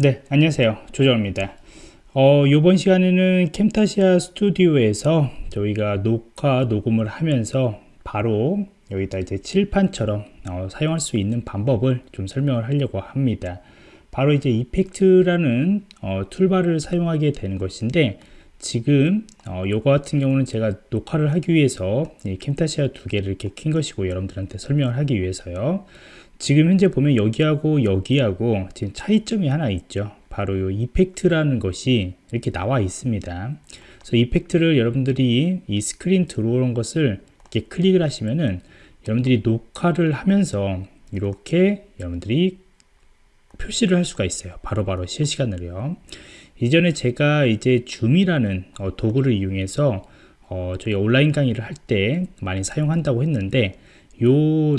네 안녕하세요. 조정입니다. 어, 이번 시간에는 캠타시아 스튜디오에서 저희가 녹화 녹음을 하면서 바로 여기다 이제 칠판처럼 어, 사용할 수 있는 방법을 좀 설명을 하려고 합니다. 바로 이제 이펙트라는 어, 툴바를 사용하게 되는 것인데 지금 어, 요거 같은 경우는 제가 녹화를 하기 위해서 캠타시아 두 개를 이렇게 킨 것이고 여러분들한테 설명을 하기 위해서요. 지금 현재 보면 여기하고 여기하고 지금 차이점이 하나 있죠. 바로 이 이펙트라는 것이 이렇게 나와 있습니다. 그래서 이펙트를 여러분들이 이 스크린 들어오는 것을 이렇게 클릭을 하시면은 여러분들이 녹화를 하면서 이렇게 여러분들이 표시를 할 수가 있어요. 바로바로 바로 실시간으로요. 이전에 제가 이제 줌이라는 어, 도구를 이용해서 어, 저희 온라인 강의를 할 때 많이 사용한다고 했는데 요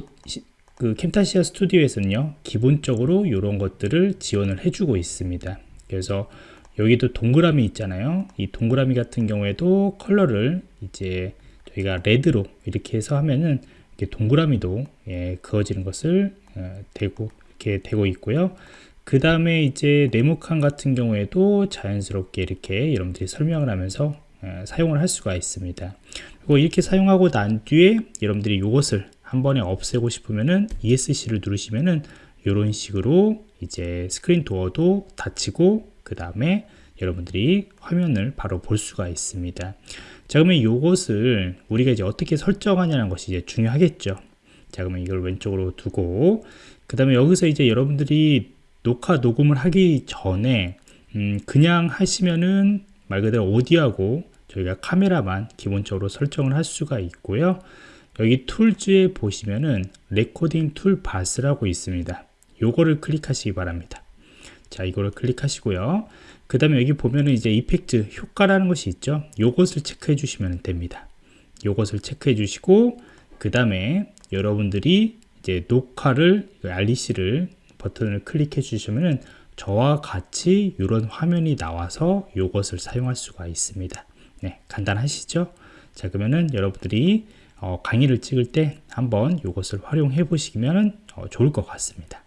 그 캠타시아 스튜디오에서는요 기본적으로 이런 것들을 지원을 해주고 있습니다. 그래서 여기도 동그라미 있잖아요. 이 동그라미 같은 경우에도 컬러를 이제 저희가 레드로 이렇게 해서 하면은 이렇게 동그라미도 예, 그어지는 것을 어, 되고 이렇게 되고 있고요. 그 다음에 이제 네모칸 같은 경우에도 자연스럽게 이렇게 여러분들이 설명을 하면서 어, 사용을 할 수가 있습니다. 그리고 이렇게 사용하고 난 뒤에 여러분들이 이것을 한 번에 없애고 싶으면은 ESC를 누르시면은 이런 식으로 이제 스크린 도어도 닫히고 그 다음에 여러분들이 화면을 바로 볼 수가 있습니다. 자 그러면 이것을 우리가 이제 어떻게 설정하냐는 것이 이제 중요하겠죠. 자 그러면 이걸 왼쪽으로 두고 그 다음에 여기서 이제 여러분들이 녹화 녹음을 하기 전에 음 그냥 하시면은 말 그대로 오디오하고 저희가 카메라만 기본적으로 설정을 할 수가 있고요 여기 Tools에 보시면은 Recording Toolbars라고 있습니다. 요거를 클릭하시기 바랍니다. 자, 이거를 클릭하시고요. 그 다음에 여기 보면은 이제 Effect 효과라는 것이 있죠. 요것을 체크해 주시면 됩니다. 요것을 체크해 주시고 그 다음에 여러분들이 이제 녹화를 REC를 버튼을 클릭해 주시면은 저와 같이 이런 화면이 나와서 요것을 사용할 수가 있습니다. 네, 간단하시죠? 자, 그러면은 여러분들이 어, 강의를 찍을 때 한번 이것을 활용해 보시면 어, 좋을 것 같습니다.